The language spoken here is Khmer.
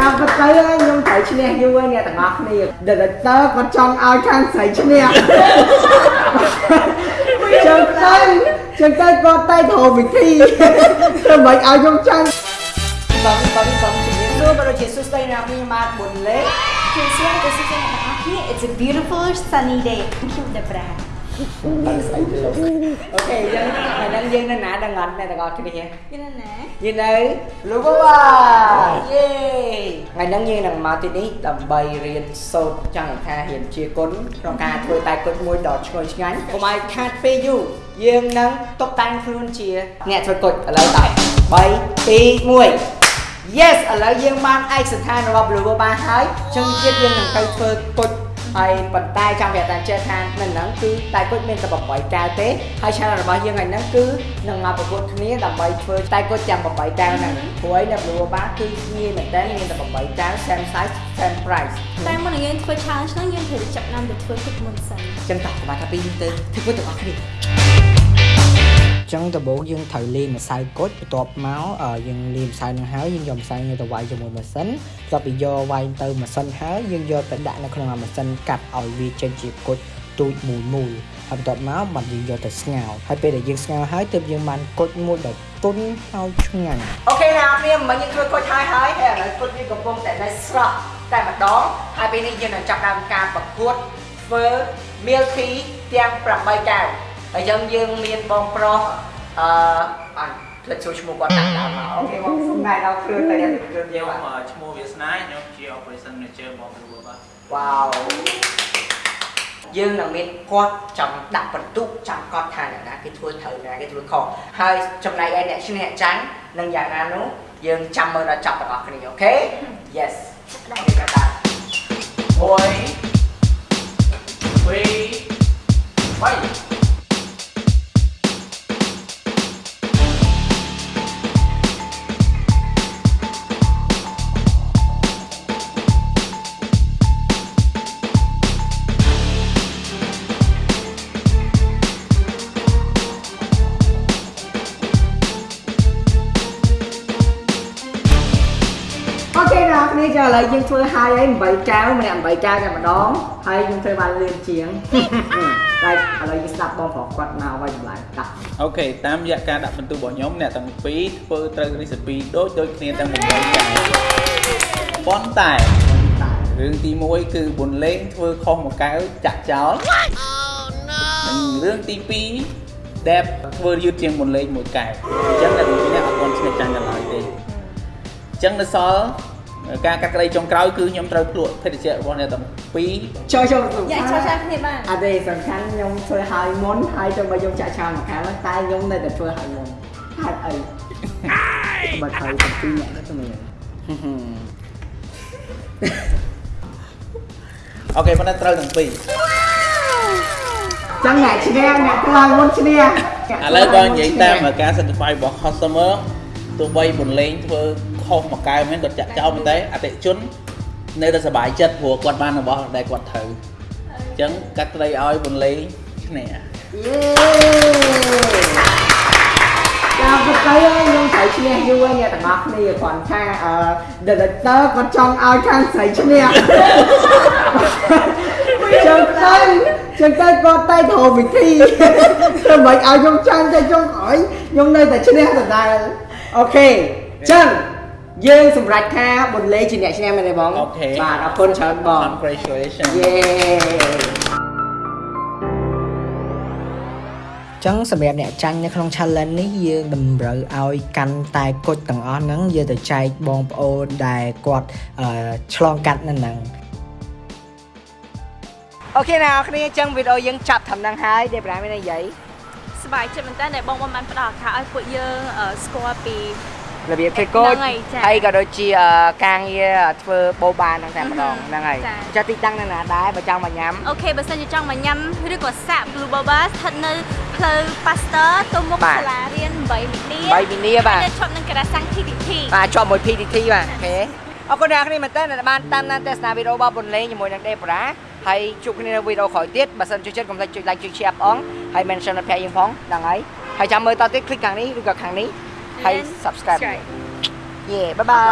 តាមពិតទៅខ្ញុំត្រូវឈ្នះយូរហើយអ្នកទាំងអស់គ្នា director គាត់ចង់ឲ្យខាងស្រីឈ្នះចឹងទៅចឹងទៅគាត់តែត្រូវវិធីធ្វើមិនឲ្យខ្ញុំចាញ់បងបងបងជំរាបសួរបងជាសួស្តីអ្នកខ្ញុំបាទបុនលេជំរាបសួរទៅសិស្សទាំងអស់គ្នា It's a beautiful sunny day Thank you ដេប្រាបាន ស្អីទៅលោកអូខេយើងថ្ងៃនេះយើងនៅណាដឹងអត់អ្នកទាំងអស់គ្នាយល់ណាយើងនៅលោកបាយេថ្ងៃហ្នឹងយើងនឹងមកទីនេះដើម្បីរៀនសូត្រចង់ថារៀនជាគុណក្នុងការធ្វើតែគុណមួយដ៏ឈ្ងុយឆ្ងាញ់កុំឲ្យខាតពេលយូរយើងនឹងតុបតែងខ្លួនជា អ្នកធ្វើគុណឥឡូវតើ3 2 1 Yes ឥឡូវយើងបានឯកសណ្ឋានរបស់ Blue Boba ហើយអញ្ចឹងទៀតយើងនឹងទៅធ្វើគុជ ហើយប៉ុន្តែចង់ប្រាប់តាចេះថានៅហ្នឹងគឺតែគុជមានតែ8កែវទេហើយ channel របស់យើងថ្ងៃហ្នឹងគឺនឹងមកប្រកួតគ្នាដើម្បីធ្វើតែគុជទាំង8កែវហ្នឹងព្រោះឯនៅ Blue Boba គឺងាយមែនតើមានតែ8កែវ same size same price តែមុននឹងយើងធ្វើ challenge ហ្នឹងយើងត្រូវចាប់តាមទៅធ្វើទឹកមុនសិនអញ្ចឹងតោះសម្រាប់ថាពីរទៅធ្វើគុជទាំងអស់គ្នា ចឹងដំបូងយើងត្រូវលាយម្សៅគុជបន្ទាប់មកយើងលាយម្សៅនឹងហើយយើងយកម្សៅនេះទៅវាយជាមួយម៉ាស៊ីនបន្ទាប់ពីយកវាយទៅម៉ាស៊ីនហើយយើងយកទៅដាក់នៅក្នុងម៉ាស៊ីនកាត់ឲ្យវាចេញជាគុជទូចមូលមូលហើយបន្ទាប់មកបានយើងយកទៅស្ងោរហើយពេលដែលយើងស្ងោរហើយទើបយើងបានគុជមួយដែលទុនហើយឆ្ងាញ់អូខេណាអ្នកនាងមិញយើងធ្វើគុជហើយហើយហើយឥឡូវគុជវាកំពុងតែនៅស្រស់តែម្ដងហើយពេលនេះយើងនឹងចាប់ដើមការប្រកួតធ្វើ meal tea ទាំង8កែវ ហើយយើងយើងមានបងប្រុសអឺបានផ្លិចចូលឈ្មោះគាត់ដាក់ដើមមកអូខេបងសុំណែដល់គ្រឿងទៅអ្នកគ្រឿងយើងខ្ញុំបាទឈ្មោះវាសនាខ្ញុំជា operation manager របស់គ្រូបាទវ៉ាវយើងនឹងមានគាត់ចាំដាក់បន្ទុកចាំគាត់ថាអ្នកណាគេធ្វើត្រូវណាគេធ្វើខុសហើយចំណែកឯអ្នកឈ្នះចាញ់នឹងយ៉ាងណានោះយើងចាំមើលដល់ចប់ទាំងអស់គ្នាអូខេ Yes ដល់គេដា នកគ្នាចាឥឡូវយើងធ្វើហើយហើយ8កៅម្នាក់8កៅតែម្ដងហើយយើងធ្វើបានលឿនជាងតែឥឡូវយើងស្ដាប់បងប្រុសគាត់មកវិញម្ល៉េះតាអូខេតាមរយៈការដាក់បន្ទូរបស់ខ្ញុំអ្នកទាំងពីរធ្វើត្រូវ recipe ដូចដូចគ្នាទាំង8ចាប៉ុន្តែរឿងទី1គឺបុនលេងធ្វើខុសមួយកែវចាក់ចោលនិងរឿងទី2ដែលធ្វើយឺតជាងបុនលេងមួយកែវអញ្ចឹងអ្នកទាំងពីរនេះអត់ទាន់ឈ្នះចាញ់ដល់ឡើយទេអញ្ចឹងនៅសល់ ការកាត់ក្តីចុងក្រោយគឺខ្ញុំត្រូវភ្លក់ភេទជ្ជៈរបស់អ្នកទាំងពីរចូលចូលយ៉ាចូលចាំគ្នាបានអត់ទេសំខាន់ខ្ញុំធ្វើហើយមុនហើយចុះបើខ្ញុំចាក់ចោលមកខាងហ្នឹងតែខ្ញុំនៅតែធ្វើហើយមុនហេតុអីបើត្រូវតែពីរអ្នកទៅមើលអូខេប៉ុន្តែត្រូវទាំងពីរចឹងអ្នកឈ្នះអ្នកធ្វើហើយមុនឈ្នះឥឡូវបើនិយាយតាមការ certify របស់ customer ទោះបីបន្លេងធ្វើ ខុសមួយកែវមែនគាត់ចាក់ចោលប៉ុន្តែអតិថិជននៅតែសប្បាយចិត្តព្រោះគាត់បានរបស់ដែលគាត់ត្រូវអញ្ចឹងកាត់ក្តីឲ្យបន្លេងឈ្នះយេតាមពិតទៅខ្ញុំត្រូវឈ្នះយូរហើយអ្នកទាំងអស់គ្នាគ្រាន់ថាអឺ director គាត់ចង់ឲ្យខាងស្រីឈ្នះចឹងទៅចឹងទៅគាត់តែត្រូវវិធីធ្វើមិនឲ្យខ្ញុំចាញ់តែចុងក្រោយខ្ញុំនៅតែឈ្នះដដែល okay ចឹង យើងសម្រេចថាបុនលេជាអ្នកឈ្នះមែនទេបង okay បាទអរគុណច្រើនបង congratulations yeah ចឹងសម្រាប់អ្នកចាញ់នៅក្នុង challenge នេះយើងតម្រូវឲ្យកាន់តែគុជទាំងអស់ហ្នឹងយកទៅចែកបងប្អូនដែលគាត់អឺឆ្លងកាត់នៅហ្នឹងអូខេអ្នកនរគ្នាចឹងវីដេអូយើងចាប់ត្រឹមហ្នឹងហើយដែលប្រាំមាននិយាយសប្បាយចិត្តមែនតើដែលបងបងបានផ្ដល់ឱកាសឲ្យពួកយើងអឺស្គាល់ពី របៀបធ្វើគុជហ្នឹងហើយចា៎ហើយក៏ដូចជាអឺការងារធ្វើបូបានហ្នឹងតែម្ដងហ្នឹងហើយចា៎ចាទីតាំងនៅណាដែរបើចង់មកញ៉ាំអូខេបើសិនជាចង់មកញ៉ាំឬក៏សាក់ Blue Boba ស្ថិតនៅផ្លូវ Pasteur ទៅមុខបាទសាលារៀន8វិនីបីវិនីបាទនៅឈប់នឹងការ៉ាសាំង TTT បាទជាប់មួយ PTT បាទអូខេអរគុណអ្នកនរគ្នាមែនតើដែលបានតាមដានទស្សនាវីដេអូរបស់បុនលេងជាមួយនឹងដេបរ៉ាហើយជួបគ្នានៅវីដេអូក្រោយទៀតបើសិនចូលចិត្តកុំភ្លេចចុច like ចុច share ផងហើយ mention ដល់ភ័ក្រយើងផងហ្នឹងហើយហើយចាំមើលតទៅទៀត click ខាងនេះឬក៏ខាងនេះ ហើយ subscribe យេបា